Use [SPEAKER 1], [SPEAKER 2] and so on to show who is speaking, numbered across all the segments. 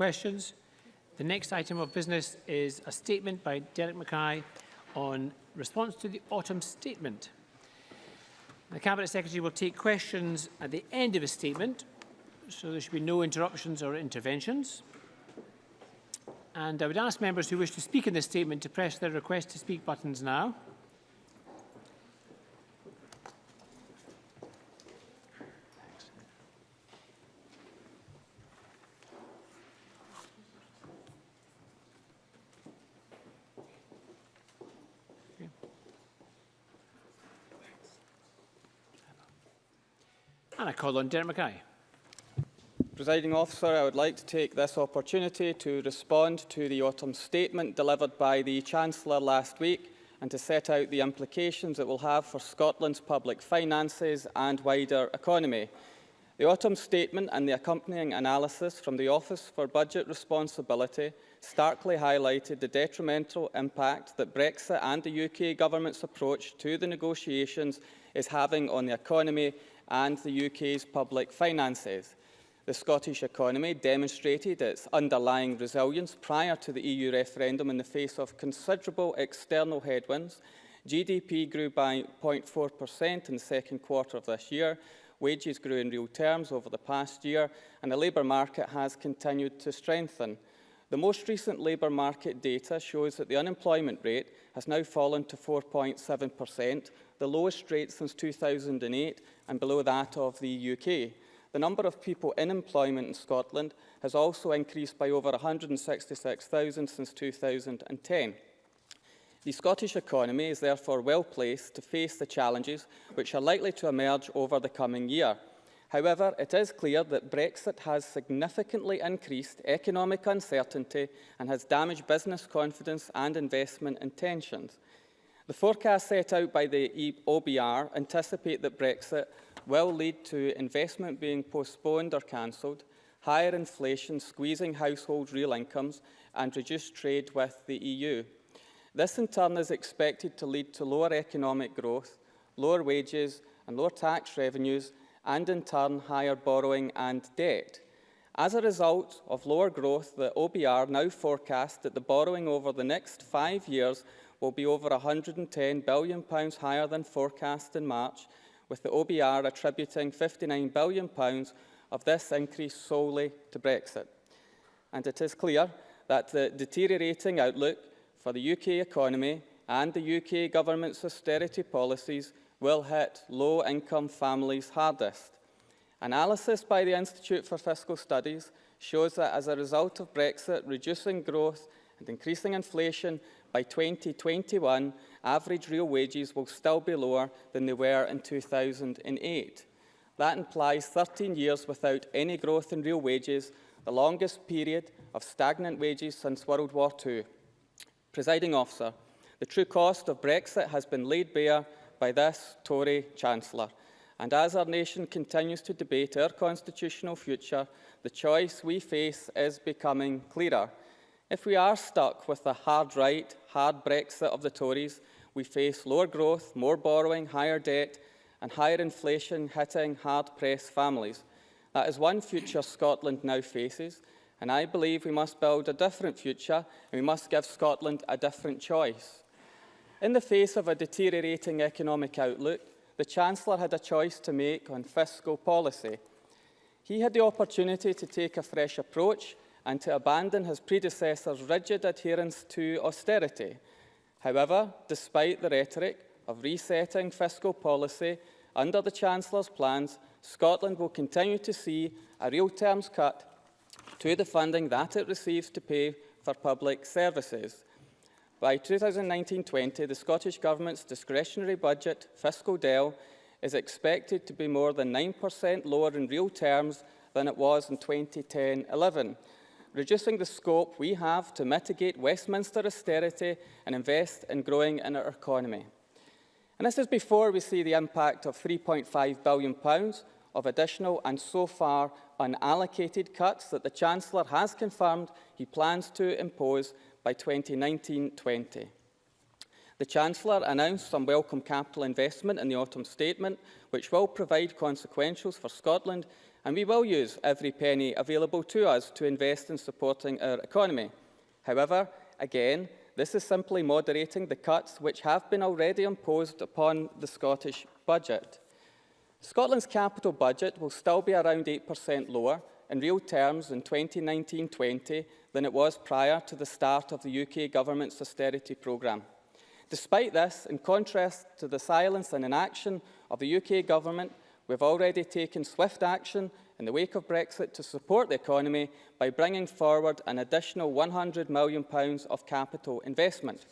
[SPEAKER 1] questions. The next item of business is a statement by Derek Mackay on response to the autumn statement. The Cabinet Secretary will take questions at the end of his statement, so there should be no interruptions or interventions. And I would ask members who wish to speak in this statement to press their request to speak buttons now. I on Derek Mackay.
[SPEAKER 2] Presiding officer, I would like to take this opportunity to respond to the autumn statement delivered by the Chancellor last week and to set out the implications it will have for Scotland's public finances and wider economy. The autumn statement and the accompanying analysis from the Office for Budget Responsibility starkly highlighted the detrimental impact that Brexit and the UK government's approach to the negotiations is having on the economy and the UK's public finances. The Scottish economy demonstrated its underlying resilience prior to the EU referendum in the face of considerable external headwinds. GDP grew by 0.4% in the second quarter of this year, wages grew in real terms over the past year, and the labour market has continued to strengthen. The most recent labour market data shows that the unemployment rate has now fallen to 4.7%, the lowest rate since 2008 and below that of the UK. The number of people in employment in Scotland has also increased by over 166,000 since 2010. The Scottish economy is therefore well placed to face the challenges which are likely to emerge over the coming year. However, it is clear that Brexit has significantly increased economic uncertainty and has damaged business confidence and investment intentions. The forecasts set out by the OBR anticipate that Brexit will lead to investment being postponed or cancelled, higher inflation squeezing household real incomes and reduced trade with the EU. This in turn is expected to lead to lower economic growth, lower wages and lower tax revenues and in turn higher borrowing and debt. As a result of lower growth, the OBR now forecast that the borrowing over the next five years will be over £110 billion higher than forecast in March, with the OBR attributing £59 billion of this increase solely to Brexit. And it is clear that the deteriorating outlook for the UK economy and the UK government's austerity policies will hit low-income families hardest. Analysis by the Institute for Fiscal Studies shows that as a result of Brexit, reducing growth and increasing inflation by 2021, average real wages will still be lower than they were in 2008. That implies 13 years without any growth in real wages, the longest period of stagnant wages since World War II. Presiding officer, the true cost of Brexit has been laid bare by this Tory Chancellor. And as our nation continues to debate our constitutional future, the choice we face is becoming clearer. If we are stuck with the hard right, hard Brexit of the Tories, we face lower growth, more borrowing, higher debt and higher inflation hitting hard-pressed families. That is one future Scotland now faces, and I believe we must build a different future and we must give Scotland a different choice. In the face of a deteriorating economic outlook, the Chancellor had a choice to make on fiscal policy. He had the opportunity to take a fresh approach and to abandon his predecessor's rigid adherence to austerity. However, despite the rhetoric of resetting fiscal policy under the Chancellor's plans, Scotland will continue to see a real terms cut to the funding that it receives to pay for public services. By 2019-20, the Scottish Government's discretionary budget fiscal DEL is expected to be more than 9% lower in real terms than it was in 2010-11, reducing the scope we have to mitigate Westminster austerity and invest in growing in our economy. And this is before we see the impact of £3.5 billion of additional and so far unallocated cuts that the Chancellor has confirmed he plans to impose by 2019-20. The Chancellor announced some welcome capital investment in the autumn statement, which will provide consequentials for Scotland and we will use every penny available to us to invest in supporting our economy. However, again, this is simply moderating the cuts which have been already imposed upon the Scottish budget. Scotland's capital budget will still be around 8% lower in real terms in 2019-20 than it was prior to the start of the UK government's austerity programme. Despite this, in contrast to the silence and inaction of the UK government, we've already taken swift action in the wake of Brexit to support the economy by bringing forward an additional £100 million of capital investment.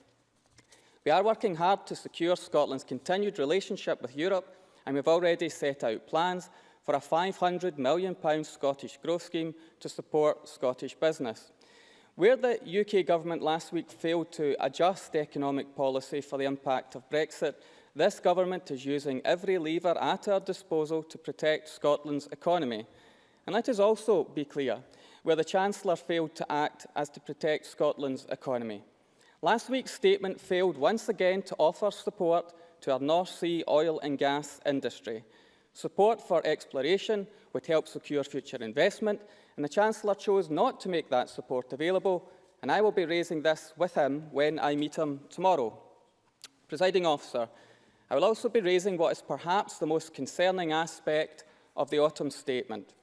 [SPEAKER 2] We are working hard to secure Scotland's continued relationship with Europe and we've already set out plans for a £500 million Scottish growth scheme to support Scottish business. Where the UK government last week failed to adjust economic policy for the impact of Brexit, this government is using every lever at our disposal to protect Scotland's economy. And let us also be clear, where the Chancellor failed to act as to protect Scotland's economy. Last week's statement failed once again to offer support to our North Sea oil and gas industry. Support for exploration would help secure future investment, and the Chancellor chose not to make that support available, and I will be raising this with him when I meet him tomorrow. Presiding officer, I will also be raising what is perhaps the most concerning aspect of the autumn statement,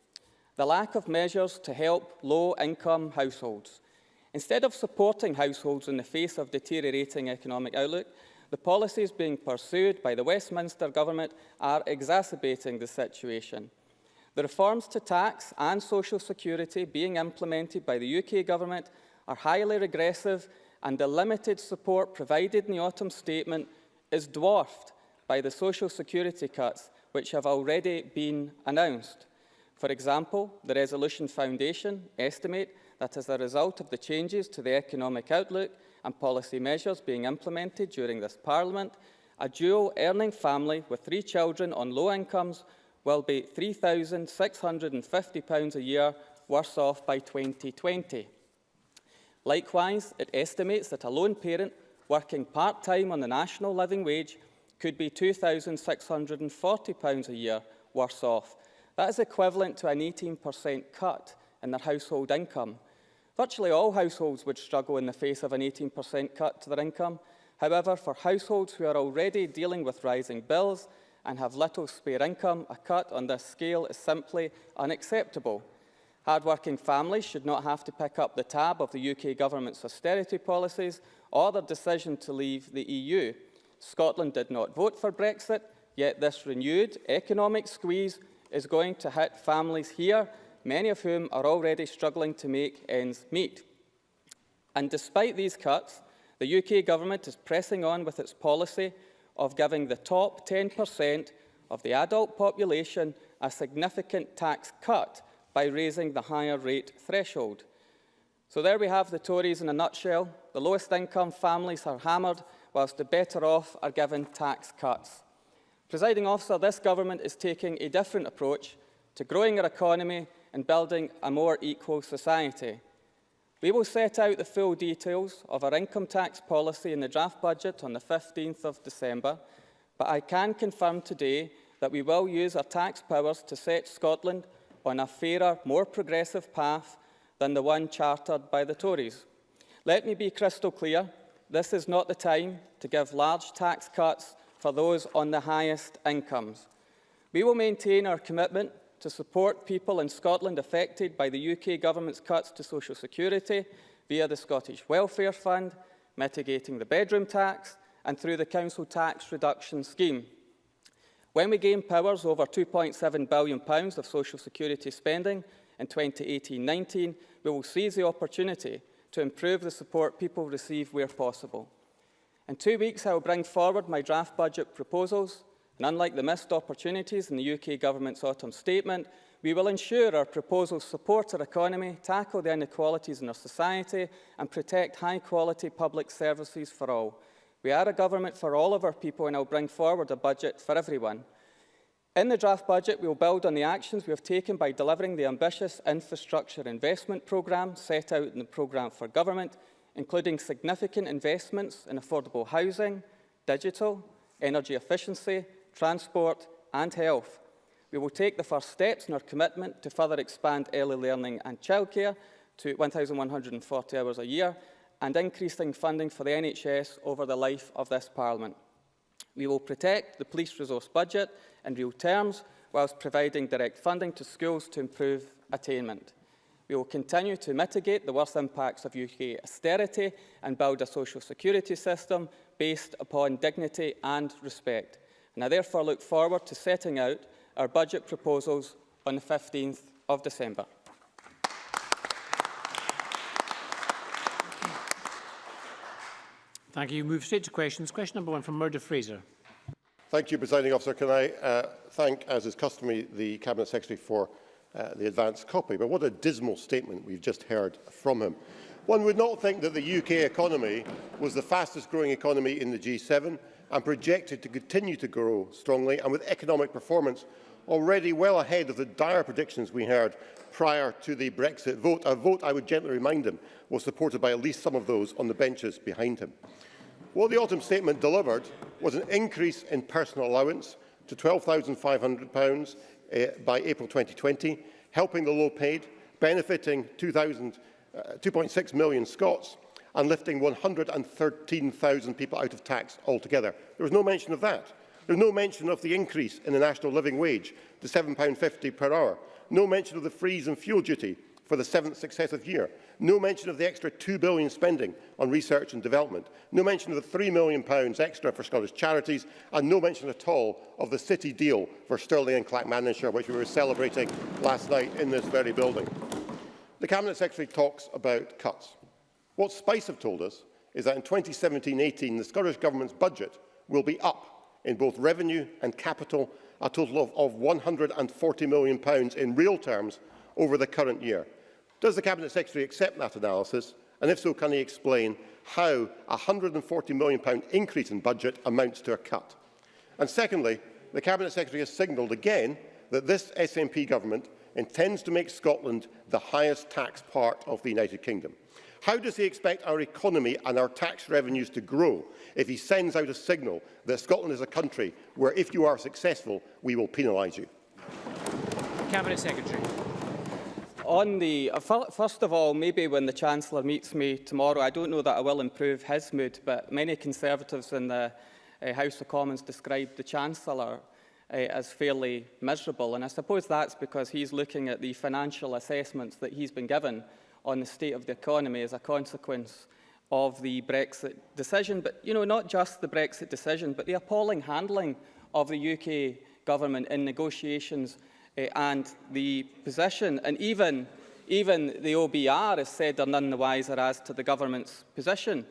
[SPEAKER 2] the lack of measures to help low-income households. Instead of supporting households in the face of deteriorating economic outlook, the policies being pursued by the Westminster Government are exacerbating the situation. The reforms to tax and social security being implemented by the UK Government are highly regressive and the limited support provided in the autumn statement is dwarfed by the social security cuts which have already been announced. For example, the Resolution Foundation estimate that as a result of the changes to the economic outlook, and policy measures being implemented during this Parliament, a dual earning family with three children on low incomes will be £3,650 a year worse off by 2020. Likewise, it estimates that a lone parent working part-time on the national living wage could be £2,640 a year worse off. That is equivalent to an 18% cut in their household income. Virtually all households would struggle in the face of an 18% cut to their income. However, for households who are already dealing with rising bills and have little spare income, a cut on this scale is simply unacceptable. Hardworking families should not have to pick up the tab of the UK government's austerity policies or their decision to leave the EU. Scotland did not vote for Brexit, yet this renewed economic squeeze is going to hit families here many of whom are already struggling to make ends meet. And despite these cuts, the UK government is pressing on with its policy of giving the top 10% of the adult population a significant tax cut by raising the higher rate threshold. So there we have the Tories in a nutshell. The lowest income families are hammered, whilst the better off are given tax cuts. Presiding officer, this government is taking a different approach to growing our economy and building a more equal society. We will set out the full details of our income tax policy in the draft budget on the 15th of December, but I can confirm today that we will use our tax powers to set Scotland on a fairer, more progressive path than the one chartered by the Tories. Let me be crystal clear, this is not the time to give large tax cuts for those on the highest incomes. We will maintain our commitment to support people in Scotland affected by the UK Government's cuts to social security via the Scottish Welfare Fund, mitigating the bedroom tax and through the council tax reduction scheme. When we gain powers over £2.7 billion of social security spending in 2018-19, we will seize the opportunity to improve the support people receive where possible. In two weeks, I will bring forward my draft budget proposals and unlike the missed opportunities in the UK Government's autumn statement, we will ensure our proposals support our economy, tackle the inequalities in our society and protect high-quality public services for all. We are a government for all of our people and I will bring forward a budget for everyone. In the draft budget, we will build on the actions we have taken by delivering the ambitious infrastructure investment programme set out in the programme for government, including significant investments in affordable housing, digital, energy efficiency, transport and health. We will take the first steps in our commitment to further expand early learning and childcare to 1,140 hours a year and increasing funding for the NHS over the life of this Parliament. We will protect the police resource budget in real terms whilst providing direct funding to schools to improve attainment. We will continue to mitigate the worst impacts of UK austerity and build a social security system based upon dignity and respect. And I therefore look forward to setting out our budget proposals on the 15th of December.
[SPEAKER 1] Thank you. Move straight to questions. Question number one from Murdo Fraser.
[SPEAKER 3] Thank you, Presiding Officer. Can I uh, thank, as is customary, the Cabinet Secretary for uh, the advanced copy. But what a dismal statement we've just heard from him. One would not think that the UK economy was the fastest growing economy in the G7 and projected to continue to grow strongly and with economic performance already well ahead of the dire predictions we heard prior to the Brexit vote, a vote I would gently remind him was supported by at least some of those on the benches behind him. What the autumn statement delivered was an increase in personal allowance to £12,500 uh, by April 2020, helping the low paid, benefiting 2.6 uh, million Scots and lifting 113,000 people out of tax altogether. There was no mention of that. There was no mention of the increase in the national living wage to £7.50 per hour. No mention of the freeze in fuel duty for the seventh successive year. No mention of the extra £2 billion spending on research and development. No mention of the £3 million extra for Scottish charities. And no mention at all of the city deal for Stirling and Clackmannanshire, which we were celebrating last night in this very building. The Cabinet Secretary talks about cuts. What Spice have told us is that in 2017-18, the Scottish Government's budget will be up in both revenue and capital, a total of, of £140 million in real terms over the current year. Does the Cabinet Secretary accept that analysis? And if so, can he explain how a £140 million pound increase in budget amounts to a cut? And secondly, the Cabinet Secretary has signalled again that this SNP government intends to make Scotland the highest tax part of the United Kingdom. How does he expect our economy and our tax revenues to grow if he sends out a signal that Scotland is a country where if you are successful, we will penalise you?
[SPEAKER 1] Cabinet Secretary.
[SPEAKER 2] On the, uh, first of all, maybe when the Chancellor meets me tomorrow, I don't know that I will improve his mood, but many Conservatives in the uh, House of Commons described the Chancellor uh, as fairly miserable. And I suppose that's because he's looking at the financial assessments that he's been given on the state of the economy as a consequence of the Brexit decision. But, you know, not just the Brexit decision, but the appalling handling of the UK government in negotiations uh, and the position, and even, even the OBR has said they're none the wiser as to the government's position.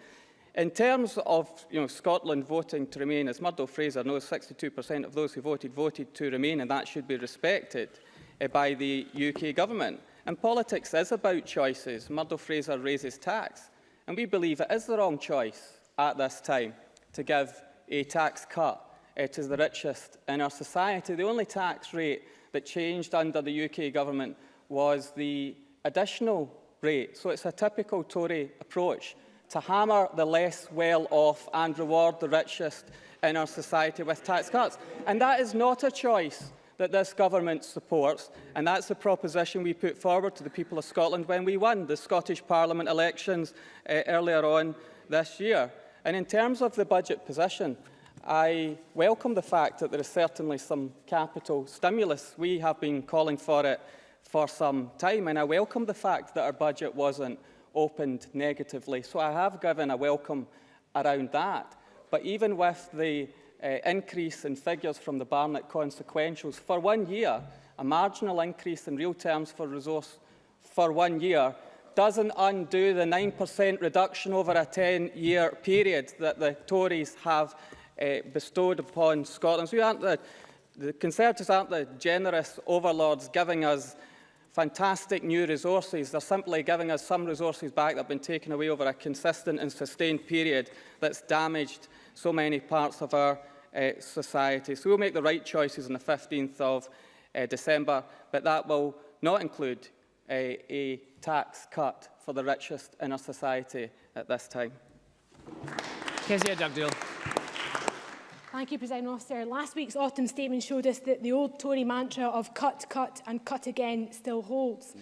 [SPEAKER 2] In terms of you know, Scotland voting to remain, as Murdo Fraser knows, 62% of those who voted voted to remain, and that should be respected uh, by the UK government. And politics is about choices. Murdo Fraser raises tax. And we believe it is the wrong choice at this time to give a tax cut uh, to the richest in our society. The only tax rate that changed under the UK government was the additional rate. So it's a typical Tory approach to hammer the less well-off and reward the richest in our society with tax cuts. And that is not a choice that this government supports, and that's the proposition we put forward to the people of Scotland when we won the Scottish Parliament elections uh, earlier on this year. And in terms of the budget position, I welcome the fact that there is certainly some capital stimulus. We have been calling for it for some time, and I welcome the fact that our budget wasn't opened negatively. So I have given a welcome around that. But even with the uh, increase in figures from the Barnett consequentials, for one year, a marginal increase in real terms for resource for one year doesn't undo the 9% reduction over a 10-year period that the Tories have uh, bestowed upon Scotland. So aren't the, the Conservatives aren't the generous overlords giving us fantastic new resources. They're simply giving us some resources back that have been taken away over a consistent and sustained period that's damaged so many parts of our uh, society. So we'll make the right choices on the 15th of uh, December, but that will not include a, a tax cut for the richest in our society at this time.
[SPEAKER 1] Kezia Dugdale.
[SPEAKER 4] Thank you, President Officer. Last week's autumn statement showed us that the old Tory mantra of cut, cut and cut again still holds.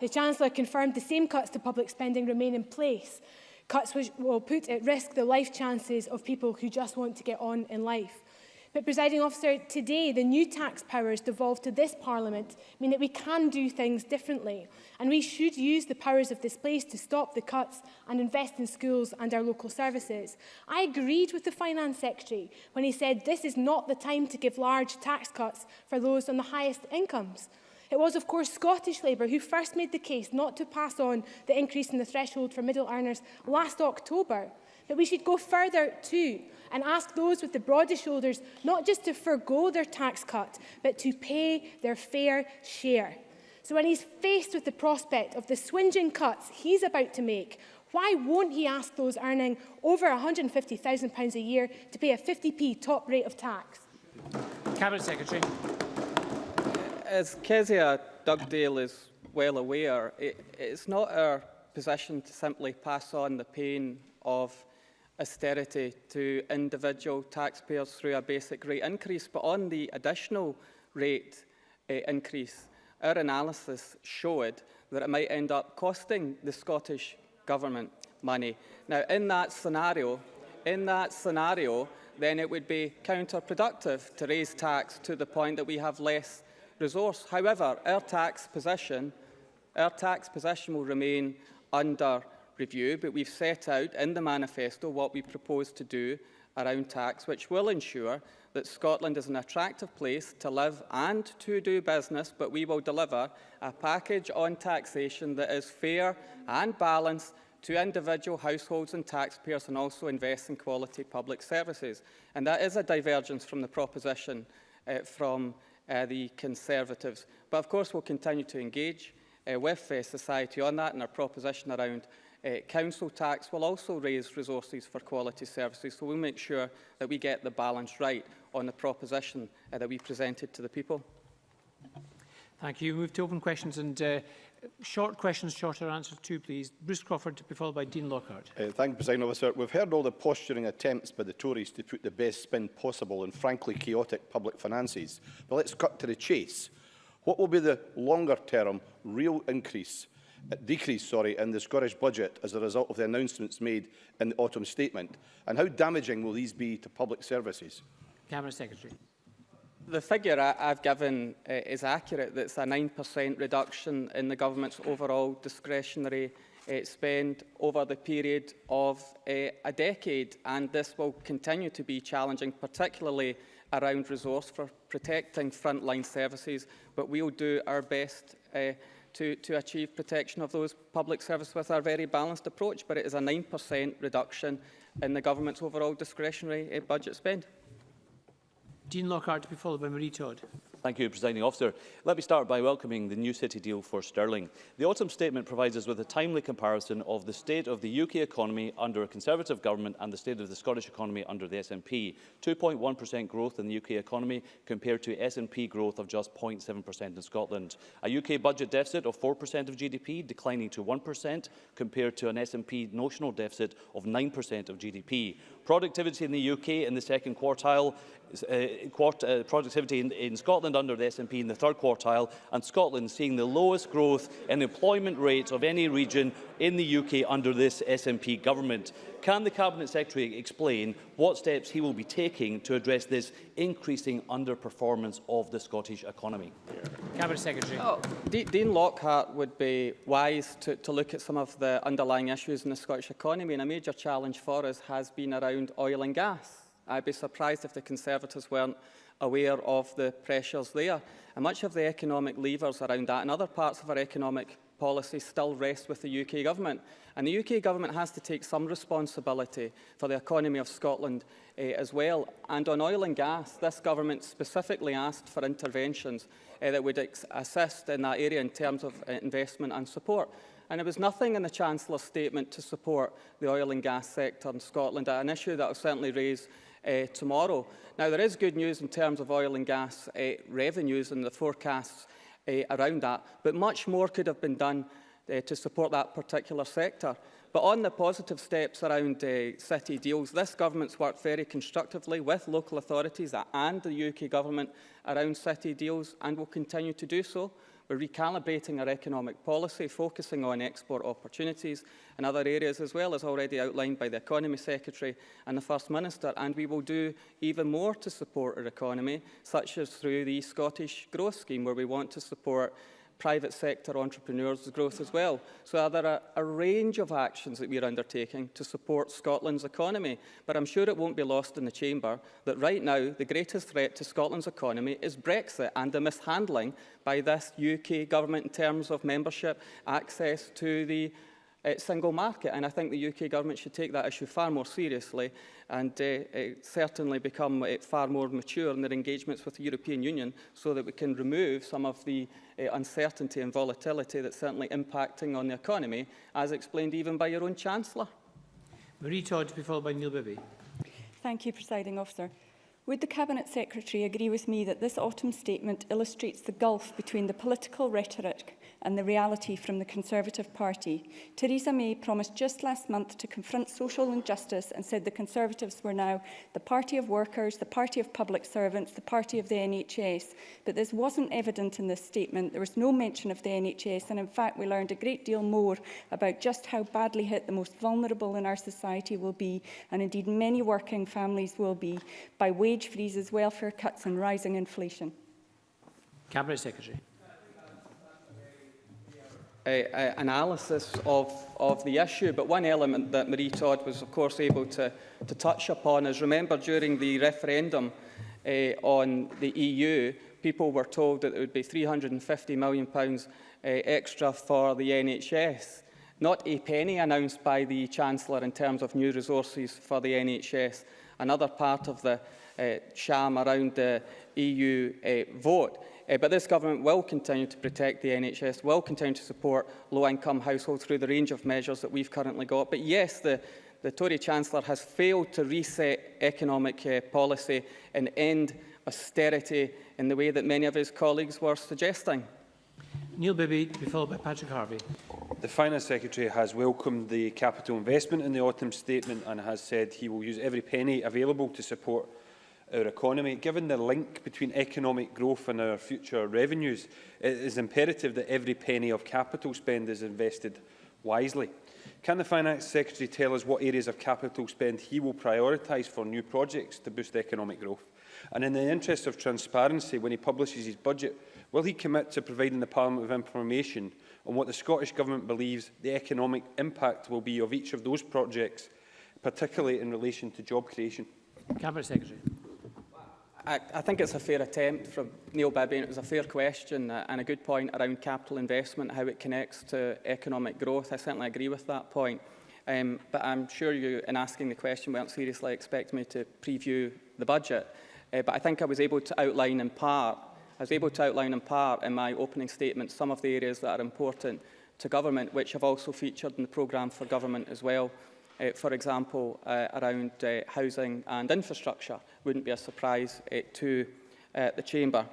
[SPEAKER 4] The Chancellor confirmed the same cuts to public spending remain in place, Cuts which will put at risk the life chances of people who just want to get on in life. But, presiding officer, today the new tax powers devolved to this Parliament mean that we can do things differently and we should use the powers of this place to stop the cuts and invest in schools and our local services. I agreed with the Finance Secretary when he said this is not the time to give large tax cuts for those on the highest incomes. It was, of course, Scottish Labour who first made the case not to pass on the increase in the threshold for middle earners last October. But we should go further too and ask those with the broadest shoulders not just to forgo their tax cut, but to pay their fair share. So when he's faced with the prospect of the swinging cuts he's about to make, why won't he ask those earning over £150,000 a year to pay a 50p top rate of tax?
[SPEAKER 1] Cabinet Secretary.
[SPEAKER 2] As Kezia Dugdale is well aware, it, it's not our position to simply pass on the pain of austerity to individual taxpayers through a basic rate increase, but on the additional rate uh, increase, our analysis showed that it might end up costing the Scottish Government money. Now, in that scenario, in that scenario, then it would be counterproductive to raise tax to the point that we have less resource. However, our tax position, our tax position will remain under review, but we've set out in the manifesto what we propose to do around tax, which will ensure that Scotland is an attractive place to live and to do business, but we will deliver a package on taxation that is fair and balanced to individual households and taxpayers and also invest in quality public services. And that is a divergence from the proposition uh, from uh, the Conservatives. But of course, we'll continue to engage uh, with uh, society on that, and our proposition around uh, council tax will also raise resources for quality services. So we'll make sure that we get the balance right on the proposition uh, that we presented to the people.
[SPEAKER 1] Thank you. We move to open questions and uh, Short questions, shorter answers too, please. Bruce Crawford to be followed by Dean Lockhart.
[SPEAKER 5] Uh, thank you, President Officer. We've heard all the posturing attempts by the Tories to put the best spin possible on frankly chaotic public finances. But let's cut to the chase. What will be the longer-term real increase uh, decrease sorry, in the Scottish budget as a result of the announcements made in the autumn statement? And how damaging will these be to public services?
[SPEAKER 1] Cabinet Secretary
[SPEAKER 2] the figure I, I've given uh, is accurate. That's a 9% reduction in the government's overall discretionary uh, spend over the period of uh, a decade. And this will continue to be challenging, particularly around resource for protecting frontline services. But we'll do our best uh, to, to achieve protection of those public services with our very balanced approach. But it is a 9% reduction in the government's overall discretionary uh, budget spend.
[SPEAKER 1] Dean Lockhart to be followed by Maree Todd.
[SPEAKER 6] Thank you, Presiding Officer. Let me start by welcoming the new city deal for Stirling. The autumn statement provides us with a timely comparison of the state of the UK economy under a Conservative government and the state of the Scottish economy under the SNP. 2.1% growth in the UK economy compared to SNP growth of just 0.7% in Scotland. A UK budget deficit of 4% of GDP declining to 1% compared to an SNP notional deficit of 9% of GDP. Productivity in the UK in the second quartile uh, quart uh, productivity in, in Scotland under the SNP in the third quartile, and Scotland seeing the lowest growth in employment rates of any region in the UK under this SNP government. Can the Cabinet Secretary explain what steps he will be taking to address this increasing underperformance of the Scottish economy?
[SPEAKER 1] Cabinet Secretary.
[SPEAKER 2] Oh, D Dean Lockhart would be wise to, to look at some of the underlying issues in the Scottish economy, and a major challenge for us has been around oil and gas. I'd be surprised if the Conservatives weren't aware of the pressures there. And much of the economic levers around that and other parts of our economic policy still rest with the UK Government. And the UK Government has to take some responsibility for the economy of Scotland uh, as well. And on oil and gas, this Government specifically asked for interventions uh, that would assist in that area in terms of uh, investment and support. And there was nothing in the Chancellor's statement to support the oil and gas sector in Scotland, an issue that will certainly raise uh, tomorrow. Now, there is good news in terms of oil and gas uh, revenues and the forecasts uh, around that, but much more could have been done uh, to support that particular sector. But on the positive steps around uh, city deals, this government's worked very constructively with local authorities and the UK government around city deals and will continue to do so. We're recalibrating our economic policy, focusing on export opportunities and other areas, as well as already outlined by the Economy Secretary and the First Minister. And we will do even more to support our economy, such as through the Scottish Growth Scheme, where we want to support private sector entrepreneurs' growth as well. So there are a, a range of actions that we're undertaking to support Scotland's economy. But I'm sure it won't be lost in the chamber that right now the greatest threat to Scotland's economy is Brexit and the mishandling by this UK government in terms of membership access to the uh, single market. And I think the UK government should take that issue far more seriously and uh, uh, certainly become uh, far more mature in their engagements with the European Union so that we can remove some of the uh, uncertainty and volatility that's certainly impacting on the economy, as explained even by your own Chancellor.
[SPEAKER 1] Marie Todd to be followed by Neil Bibby.
[SPEAKER 7] Thank you, Presiding Officer. Would the Cabinet Secretary agree with me that this autumn statement illustrates the gulf between the political rhetoric and the reality from the Conservative Party. Theresa May promised just last month to confront social injustice and said the Conservatives were now the party of workers, the party of public servants, the party of the NHS. But this wasn't evident in this statement. There was no mention of the NHS and in fact we learned a great deal more about just how badly hit the most vulnerable in our society will be and indeed many working families will be by wage freezes, welfare cuts and rising inflation.
[SPEAKER 1] Cabinet Secretary.
[SPEAKER 2] Analysis of, of the issue. But one element that Maree Todd was, of course, able to, to touch upon is, remember, during the referendum uh, on the EU, people were told that it would be £350 million pounds, uh, extra for the NHS. Not a penny announced by the Chancellor in terms of new resources for the NHS. Another part of the uh, sham around the EU uh, vote. Uh, but this government will continue to protect the NHS, will continue to support low-income households through the range of measures that we've currently got. But yes, the, the Tory Chancellor has failed to reset economic uh, policy and end austerity in the way that many of his colleagues were suggesting.
[SPEAKER 1] Neil Bibby to be followed by Patrick Harvie.
[SPEAKER 8] The Finance Secretary has welcomed the capital investment in the autumn statement and has said he will use every penny available to support our economy. Given the link between economic growth and our future revenues, it is imperative that every penny of capital spend is invested wisely. Can the Finance Secretary tell us what areas of capital spend he will prioritise for new projects to boost economic growth? And in the interest of transparency, when he publishes his budget, will he commit to providing the Parliament with information on what the Scottish Government believes the economic impact will be of each of those projects, particularly in relation to job creation?
[SPEAKER 1] Cabinet Secretary.
[SPEAKER 2] I, I think it's a fair attempt from Neil Bibby, and it was a fair question uh, and a good point around capital investment, how it connects to economic growth. I certainly agree with that point. Um, but I'm sure you, in asking the question, weren't seriously expecting me to preview the budget. Uh, but I think I was able to outline in part, I was able to outline in part in my opening statement some of the areas that are important to government, which have also featured in the programme for government as well. Uh, for example, uh, around uh, housing and infrastructure wouldn't be a surprise uh, to uh, the Chamber.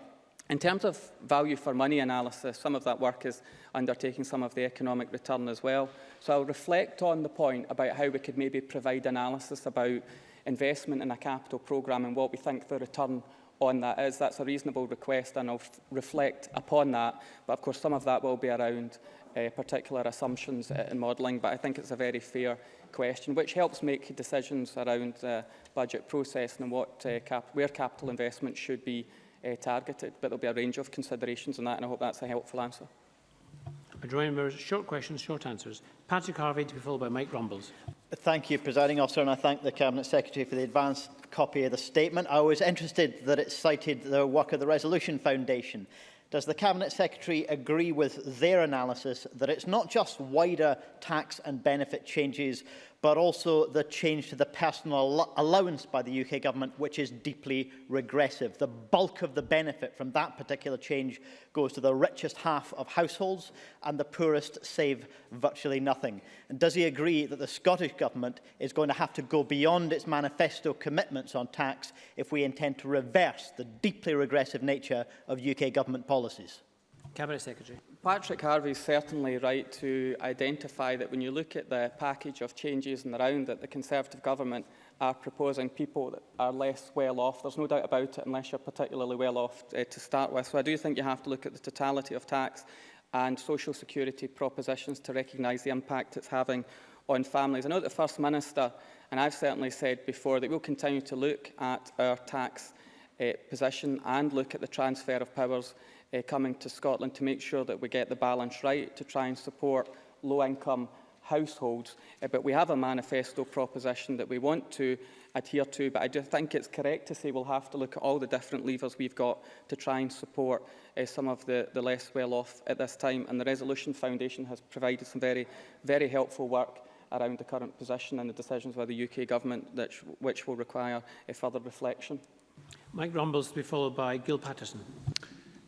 [SPEAKER 2] In terms of value for money analysis, some of that work is undertaking some of the economic return as well. So I'll reflect on the point about how we could maybe provide analysis about investment in a capital programme and what we think the return on that is. That's a reasonable request and I'll reflect upon that. But of course, some of that will be around uh, particular assumptions uh, in modelling, but I think it's a very fair question, which helps make decisions around uh, budget process and what, uh, cap where capital investment should be uh, targeted. But there'll be a range of considerations on that, and I hope that's a helpful answer.
[SPEAKER 1] I join members short questions, short answers. Patrick Harvey to be followed by Mike Rumbles.
[SPEAKER 9] Thank you, Presiding Officer, and I thank the Cabinet Secretary for the advanced copy of the statement. I was interested that it cited the work of the Resolution Foundation Does the Cabinet Secretary agree with their analysis that it's not just wider tax and benefit changes but also the change to the personal allowance by the UK government, which is deeply regressive. The bulk of the benefit from that particular change goes to the richest half of households, and the poorest save virtually nothing. And does he agree that the Scottish Government is going to have to go beyond its manifesto commitments on tax if we intend to reverse the deeply regressive nature of UK government policies?
[SPEAKER 1] Cabinet Secretary.
[SPEAKER 2] Patrick Harvie is certainly right to identify that when you look at the package of changes in the round that the Conservative Government are proposing, people that are less well off, there's no doubt about it unless you're particularly well off uh, to start with. So I do think you have to look at the totality of tax and social security propositions to recognise the impact it's having on families. I know the First Minister, and I've certainly said before, that we'll continue to look at our tax uh, position and look at the transfer of powers uh, coming to Scotland to make sure that we get the balance right to try and support low-income households. Uh, but we have a manifesto proposition that we want to adhere to, but I do think it's correct to say we'll have to look at all the different levers we've got to try and support uh, some of the, the less well-off at this time. And the Resolution Foundation has provided some very, very helpful work around the current position and the decisions by the UK Government, which, which will require a further reflection.
[SPEAKER 1] Mike Rumbles to be followed by Gil Paterson.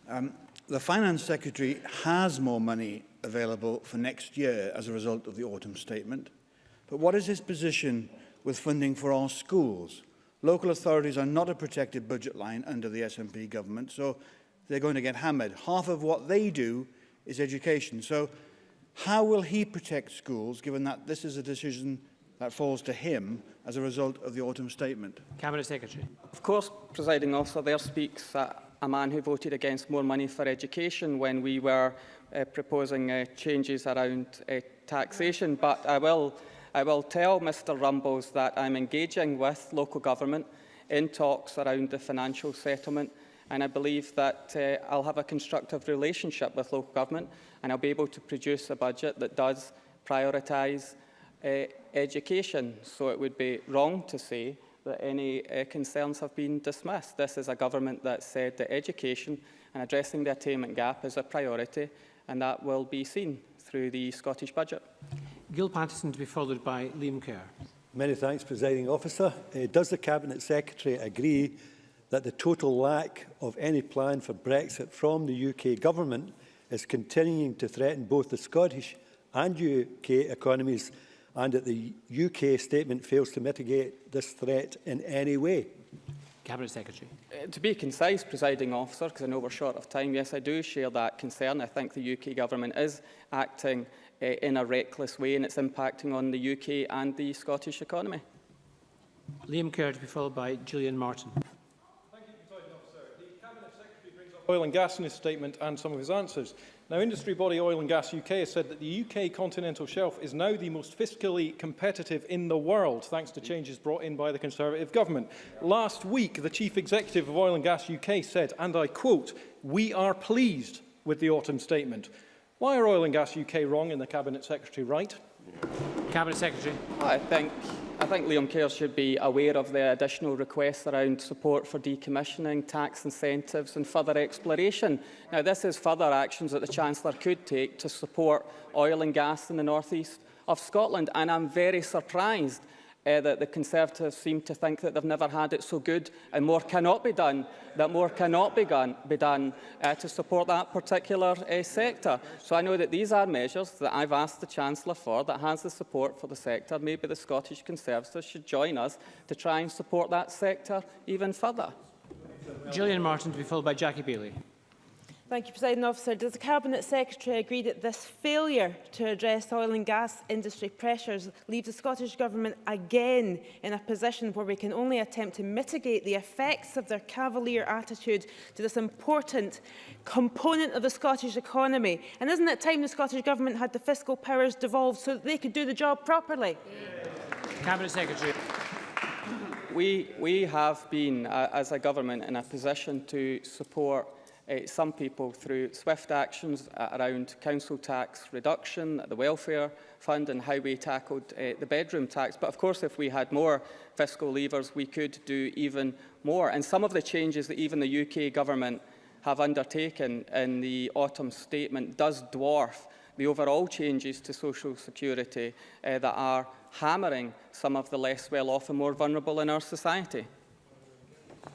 [SPEAKER 10] Um, the Finance Secretary has more money available for next year as a result of the autumn statement. But what is his position with funding for our schools? Local authorities are not a protected budget line under the SNP government, so they're going to get hammered. Half of what they do is education. So how will he protect schools, given that this is a decision that falls to him as a result of the autumn statement?
[SPEAKER 1] Cabinet Secretary.
[SPEAKER 2] Of course, presiding officer, there speaks that a man who voted against more money for education when we were uh, proposing uh, changes around uh, taxation. But I will, I will tell Mr Rumbles that I'm engaging with local government in talks around the financial settlement and I believe that uh, I'll have a constructive relationship with local government and I'll be able to produce a budget that does prioritise uh, education. So it would be wrong to say that any uh, concerns have been dismissed. This is a government that said that education and addressing the attainment gap is a priority and that will be seen through the Scottish Budget.
[SPEAKER 1] Gil Paterson to be followed by Liam Kerr.
[SPEAKER 11] Many thanks, Presiding Officer. Uh, does the Cabinet Secretary agree that the total lack of any plan for Brexit from the UK Government is continuing to threaten both the Scottish and UK economies and that the UK statement fails to mitigate this threat in any way?
[SPEAKER 1] Cabinet Secretary.
[SPEAKER 2] Uh, to be concise, presiding officer, because I know we're short of time, yes, I do share that concern. I think the UK government is acting uh, in a reckless way and it's impacting on the UK and the Scottish economy.
[SPEAKER 1] Liam Kerr to be followed by Julian Martin.
[SPEAKER 12] Oil and gas in his statement and some of his answers. Now, industry body Oil and Gas UK has said that the UK continental shelf is now the most fiscally competitive in the world, thanks to changes brought in by the Conservative government. Last week, the chief executive of Oil and Gas UK said, and I quote, we are pleased with the autumn statement. Why are Oil and Gas UK wrong and the Cabinet Secretary right?
[SPEAKER 1] Cabinet Secretary.
[SPEAKER 2] I think I think Liam Kerr should be aware of the additional requests around support for decommissioning, tax incentives and further exploration. Now, this is further actions that the Chancellor could take to support oil and gas in the north east of Scotland, and I'm very surprised uh, that the Conservatives seem to think that they've never had it so good and more cannot be done, that more cannot be, done, be done uh, to support that particular uh, sector. So I know that these are measures that I've asked the Chancellor for that has the support for the sector. Maybe the Scottish Conservatives should join us to try and support that sector even further.
[SPEAKER 1] Gillian Martin to be followed by Jackie Bailey.
[SPEAKER 13] Thank you, President Officer. Does the Cabinet Secretary agree that this failure to address oil and gas industry pressures leaves the Scottish Government again in a position where we can only attempt to mitigate the effects of their cavalier attitude to this important component of the Scottish economy? And isn't it time the Scottish Government had the fiscal powers devolved so that they could do the job properly?
[SPEAKER 1] Cabinet Secretary.
[SPEAKER 2] We, we have been, uh, as a government, in a position to support uh, some people through swift actions around council tax reduction, the welfare fund and how we tackled uh, the bedroom tax. But of course, if we had more fiscal levers, we could do even more. And some of the changes that even the UK government have undertaken in the autumn statement does dwarf the overall changes to social security uh, that are hammering some of the less well-off and more vulnerable in our society.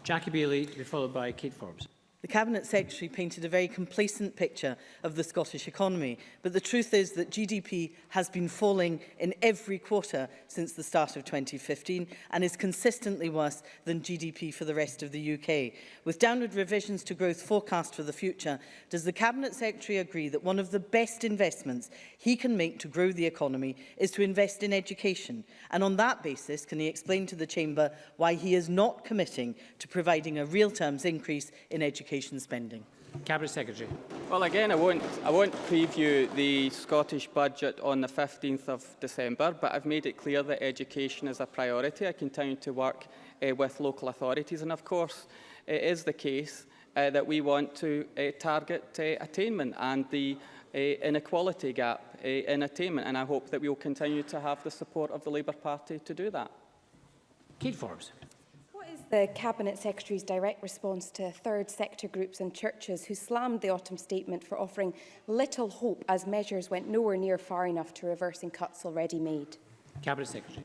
[SPEAKER 1] Jackie Baillie followed by Kate Forbes.
[SPEAKER 14] The Cabinet Secretary painted a very complacent picture of the Scottish economy, but the truth is that GDP has been falling in every quarter since the start of 2015 and is consistently worse than GDP for the rest of the UK. With downward revisions to growth forecast for the future, does the Cabinet Secretary agree that one of the best investments he can make to grow the economy is to invest in education? And on that basis, can he explain to the Chamber why he is not committing to providing a real terms increase in education spending?
[SPEAKER 1] Cabinet Secretary.
[SPEAKER 2] Well, again, I won't, I won't preview the Scottish budget on the 15th of December, but I've made it clear that education is a priority. I continue to work uh, with local authorities, and of course, it is the case uh, that we want to uh, target uh, attainment and the uh, inequality gap uh, in attainment, and I hope that we will continue to have the support of the Labour Party to do that.
[SPEAKER 1] Kate Forbes.
[SPEAKER 15] the Cabinet Secretary's direct response to third sector groups and churches who slammed the autumn statement for offering little hope as measures went nowhere near far enough to reversing cuts already made?
[SPEAKER 1] Cabinet Secretary.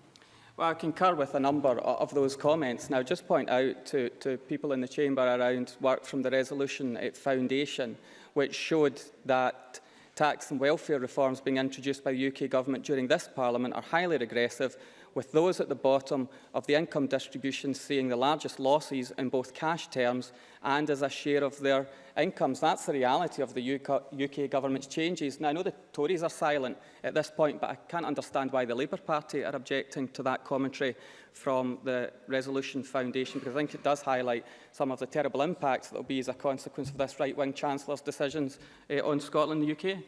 [SPEAKER 2] Well, I concur with a number of those comments. Now, just point out to, to people in the chamber around work from the Resolution eh, Foundation, which showed that tax and welfare reforms being introduced by the UK government during this parliament are highly regressive with those at the bottom of the income distribution seeing the largest losses in both cash terms and as a share of their incomes. That's the reality of the UK, UK Government's changes. Now, I know the Tories are silent at this point, but I can't understand why the Labour Party are objecting to that commentary from the Resolution Foundation, because I think it does highlight some of the terrible impacts that will be as a consequence of this right-wing Chancellor's decisions uh, on Scotland and the UK.